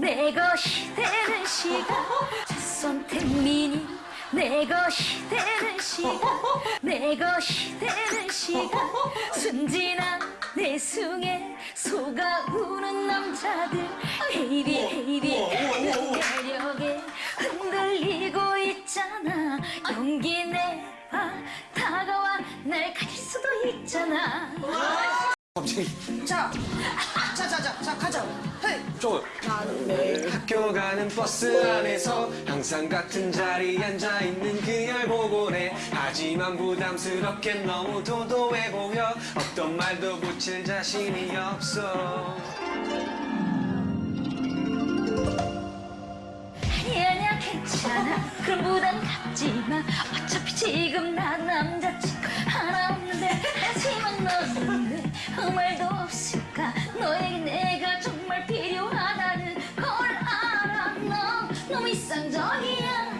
내 것이 되는 시간. 손택민이 내 것이 되는 시간. 내 것이 되는 시간. 순진한 내숭에 속아 우는 남자들. 헤이비 헤이비 그 매력에 흔들리고 있잖아. 용기 내봐. 다가와 날 가질 수도 있잖아. 갑자기 자, 자, 자, 자, 자, 가자. 저 학교 가는 버스 안에서 항상 같은 자리에 앉아 있는 그녀를 보곤 해 하지만 부담스럽게 너무 도도해 보여 어떤 말도 붙일 자신이 없어. 아니야 괜찮아. 그런 부담 갖지 마. 어차피 지금 나남 sang gió hiên